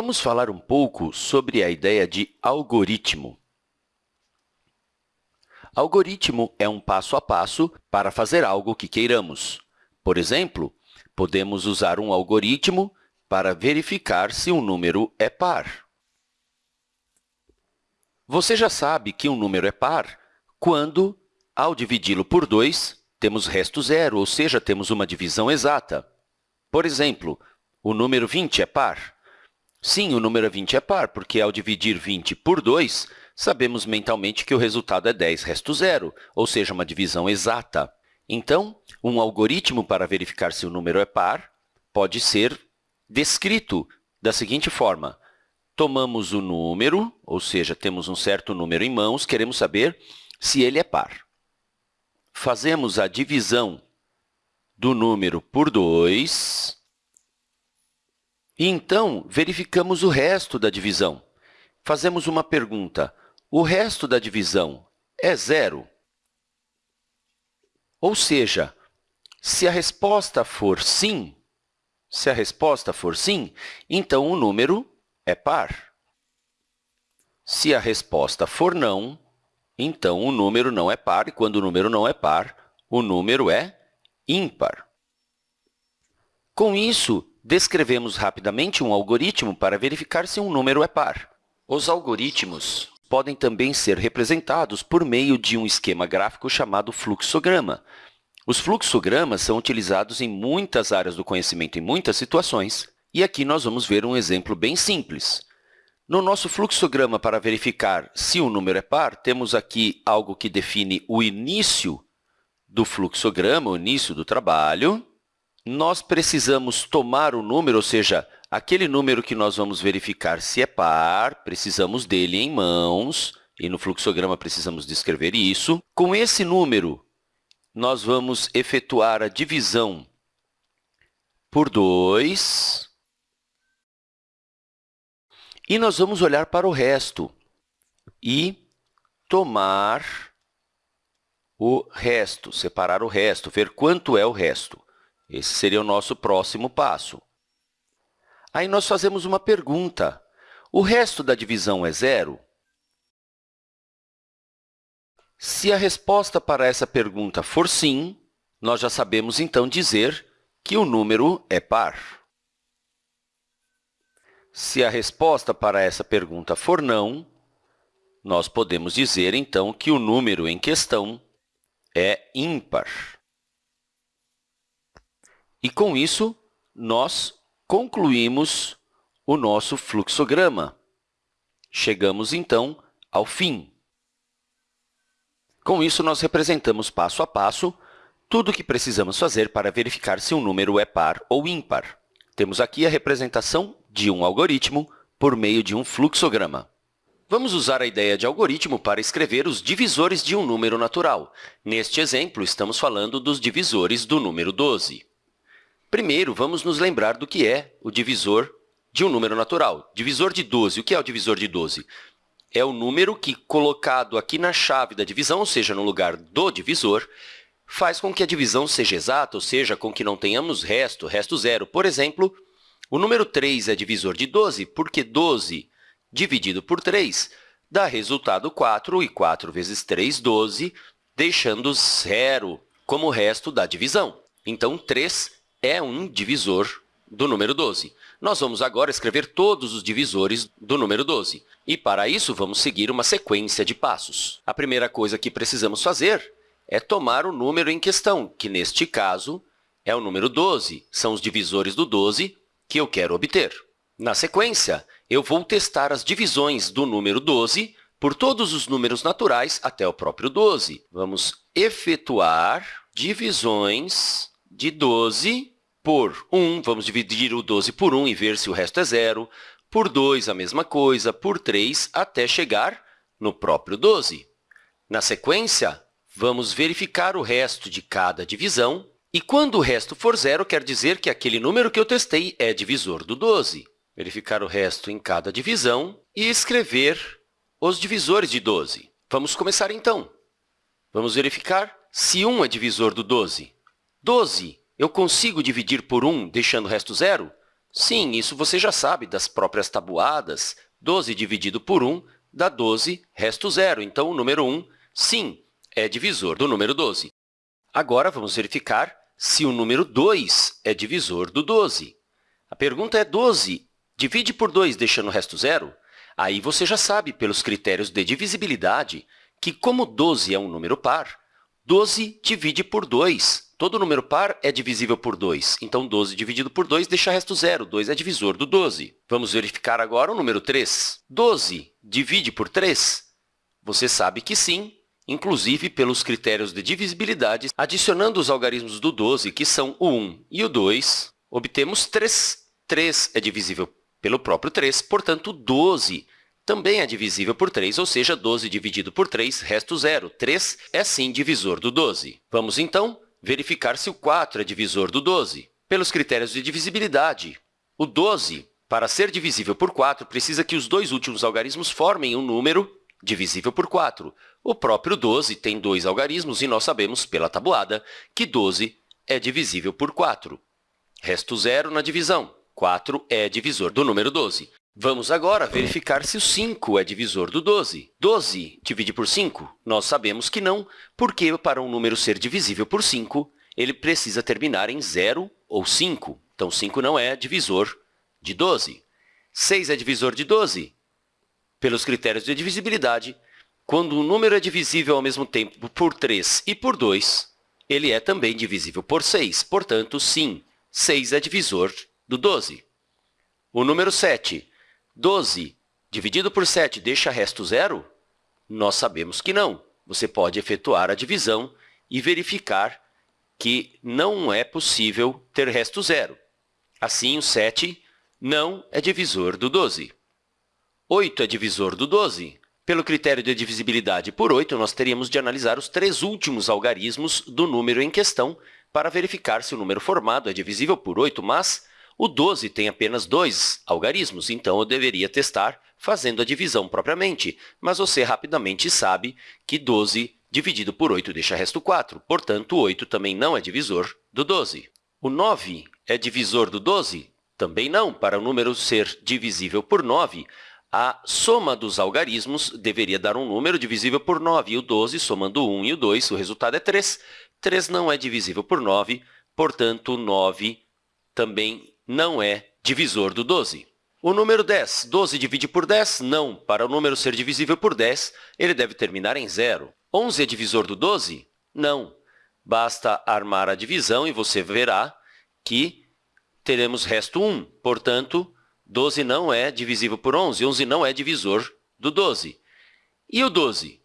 Vamos falar um pouco sobre a ideia de algoritmo. Algoritmo é um passo a passo para fazer algo que queiramos. Por exemplo, podemos usar um algoritmo para verificar se um número é par. Você já sabe que um número é par quando, ao dividi-lo por 2, temos resto zero, ou seja, temos uma divisão exata. Por exemplo, o número 20 é par. Sim, o número 20 é par, porque ao dividir 20 por 2, sabemos mentalmente que o resultado é 10 resto zero, ou seja, uma divisão exata. Então, um algoritmo para verificar se o número é par pode ser descrito da seguinte forma. Tomamos o número, ou seja, temos um certo número em mãos, queremos saber se ele é par. Fazemos a divisão do número por 2 e, então, verificamos o resto da divisão. Fazemos uma pergunta. O resto da divisão é zero? Ou seja, se a resposta for sim, se a resposta for sim, então o número é par. Se a resposta for não, então o número não é par, e quando o número não é par, o número é ímpar. Com isso, descrevemos rapidamente um algoritmo para verificar se um número é par. Os algoritmos podem também ser representados por meio de um esquema gráfico chamado fluxograma. Os fluxogramas são utilizados em muitas áreas do conhecimento, em muitas situações, e aqui nós vamos ver um exemplo bem simples. No nosso fluxograma, para verificar se o número é par, temos aqui algo que define o início do fluxograma, o início do trabalho. Nós precisamos tomar o número, ou seja, aquele número que nós vamos verificar se é par, precisamos dele em mãos, e no fluxograma precisamos descrever isso. Com esse número, nós vamos efetuar a divisão por 2, e nós vamos olhar para o resto e tomar o resto, separar o resto, ver quanto é o resto. Esse seria o nosso próximo passo. Aí nós fazemos uma pergunta. O resto da divisão é zero? Se a resposta para essa pergunta for sim, nós já sabemos, então, dizer que o número é par. Se a resposta para essa pergunta for não, nós podemos dizer, então, que o número em questão é ímpar. E, com isso, nós concluímos o nosso fluxograma. Chegamos, então, ao fim. Com isso, nós representamos passo a passo tudo o que precisamos fazer para verificar se um número é par ou ímpar. Temos aqui a representação de um algoritmo por meio de um fluxograma. Vamos usar a ideia de algoritmo para escrever os divisores de um número natural. Neste exemplo, estamos falando dos divisores do número 12. Primeiro, vamos nos lembrar do que é o divisor de um número natural. Divisor de 12. O que é o divisor de 12? É o número que, colocado aqui na chave da divisão, ou seja, no lugar do divisor, faz com que a divisão seja exata, ou seja, com que não tenhamos resto, resto zero. Por exemplo, o número 3 é divisor de 12, porque 12 dividido por 3 dá resultado 4, e 4 vezes 3, 12, deixando zero como resto da divisão. Então, 3 é um divisor do número 12. Nós vamos agora escrever todos os divisores do número 12. E, para isso, vamos seguir uma sequência de passos. A primeira coisa que precisamos fazer é tomar o número em questão, que, neste caso, é o número 12. São os divisores do 12 que eu quero obter. Na sequência, eu vou testar as divisões do número 12 por todos os números naturais até o próprio 12. Vamos efetuar divisões de 12 por 1. Vamos dividir o 12 por 1 e ver se o resto é zero. Por 2, a mesma coisa. Por 3, até chegar no próprio 12. Na sequência, vamos verificar o resto de cada divisão e quando o resto for zero, quer dizer que aquele número que eu testei é divisor do 12. Verificar o resto em cada divisão e escrever os divisores de 12. Vamos começar, então. Vamos verificar se 1 é divisor do 12. 12 eu consigo dividir por 1, deixando o resto zero? Sim, isso você já sabe das próprias tabuadas. 12 dividido por 1 dá 12, resto zero. Então, o número 1, sim, é divisor do número 12. Agora, vamos verificar se o número 2 é divisor do 12. A pergunta é 12 divide por 2 deixando o resto zero? Aí você já sabe, pelos critérios de divisibilidade, que como 12 é um número par, 12 divide por 2. Todo número par é divisível por 2. Então, 12 dividido por 2 deixa resto zero. 2 é divisor do 12. Vamos verificar agora o número 3. 12 divide por 3? Você sabe que sim, inclusive pelos critérios de divisibilidade. Adicionando os algarismos do 12, que são o 1 e o 2, obtemos 3. 3 é divisível pelo próprio 3, portanto, 12 também é divisível por 3, ou seja, 12 dividido por 3, resto zero. 3 é, sim, divisor do 12. Vamos, então, verificar se o 4 é divisor do 12. Pelos critérios de divisibilidade, o 12, para ser divisível por 4, precisa que os dois últimos algarismos formem um número divisível por 4. O próprio 12 tem dois algarismos e nós sabemos, pela tabuada, que 12 é divisível por 4. Resto zero na divisão. 4 é divisor do número 12. Vamos agora verificar se o 5 é divisor do 12. 12 divide por 5? Nós sabemos que não, porque para um número ser divisível por 5, ele precisa terminar em 0 ou 5. Então, 5 não é divisor de 12. 6 é divisor de 12? Pelos critérios de divisibilidade, quando um número é divisível ao mesmo tempo por 3 e por 2, ele é também divisível por 6. Portanto, sim, 6 é divisor do 12. O número 7 12 dividido por 7 deixa resto zero? Nós sabemos que não. Você pode efetuar a divisão e verificar que não é possível ter resto zero. Assim, o 7 não é divisor do 12. 8 é divisor do 12. Pelo critério de divisibilidade por 8, nós teríamos de analisar os três últimos algarismos do número em questão para verificar se o número formado é divisível por 8, mas o 12 tem apenas dois algarismos, então eu deveria testar fazendo a divisão propriamente, mas você rapidamente sabe que 12 dividido por 8 deixa resto 4, portanto, 8 também não é divisor do 12. O 9 é divisor do 12? Também não. Para o número ser divisível por 9, a soma dos algarismos deveria dar um número divisível por 9, e o 12, somando o 1 e o 2, o resultado é 3. 3 não é divisível por 9, portanto, 9 também não é divisor do 12. O número 10, 12 divide por 10? Não. Para o número ser divisível por 10, ele deve terminar em zero. 11 é divisor do 12? Não. Basta armar a divisão e você verá que teremos resto 1. Portanto, 12 não é divisível por 11. 11 não é divisor do 12. E o 12?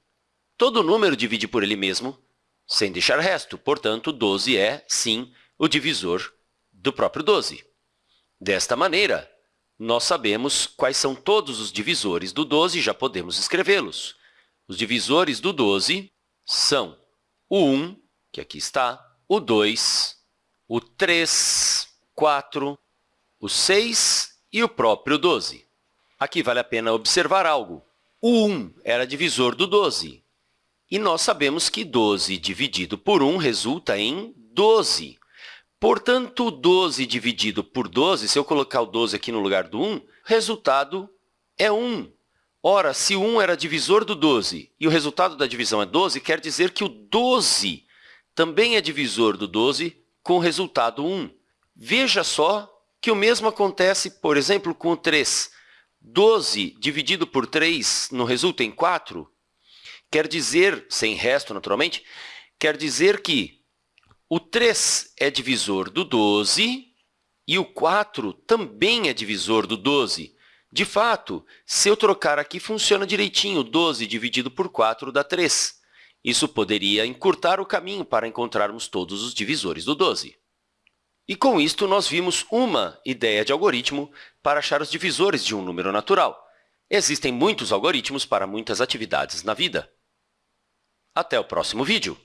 Todo número divide por ele mesmo, sem deixar resto. Portanto, 12 é, sim, o divisor do próprio 12. Desta maneira, nós sabemos quais são todos os divisores do 12 e já podemos escrevê-los. Os divisores do 12 são o 1, que aqui está, o 2, o 3, 4, o 6 e o próprio 12. Aqui vale a pena observar algo. O 1 era divisor do 12, e nós sabemos que 12 dividido por 1 resulta em 12. Portanto, 12 dividido por 12, se eu colocar o 12 aqui no lugar do 1, resultado é 1. Ora, se o 1 era divisor do 12 e o resultado da divisão é 12, quer dizer que o 12 também é divisor do 12 com o resultado 1. Veja só que o mesmo acontece, por exemplo, com o 3. 12 dividido por 3 não resulta em 4? Quer dizer, sem resto, naturalmente, quer dizer que o 3 é divisor do 12 e o 4 também é divisor do 12. De fato, se eu trocar aqui, funciona direitinho. 12 dividido por 4 dá 3. Isso poderia encurtar o caminho para encontrarmos todos os divisores do 12. E com isto, nós vimos uma ideia de algoritmo para achar os divisores de um número natural. Existem muitos algoritmos para muitas atividades na vida. Até o próximo vídeo!